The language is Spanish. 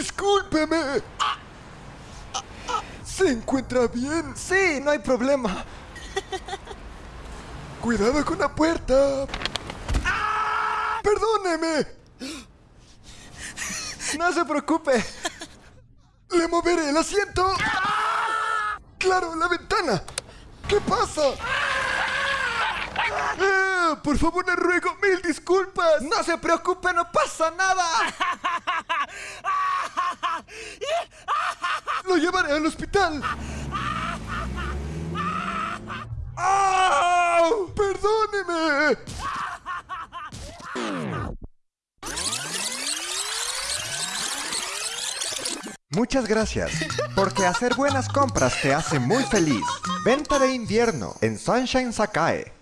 Discúlpeme. ¿Se encuentra bien? Sí, no hay problema. Cuidado con la puerta. Perdóneme. No se preocupe. Le moveré el asiento. Claro, la ventana. ¿Qué pasa? Eh, por favor, le ruego mil disculpas. No se preocupe, no pasa nada. Lo llevaré al hospital. ¡Au! ¡Perdóneme! Muchas gracias, porque hacer buenas compras te hace muy feliz. Venta de invierno en Sunshine Sakae.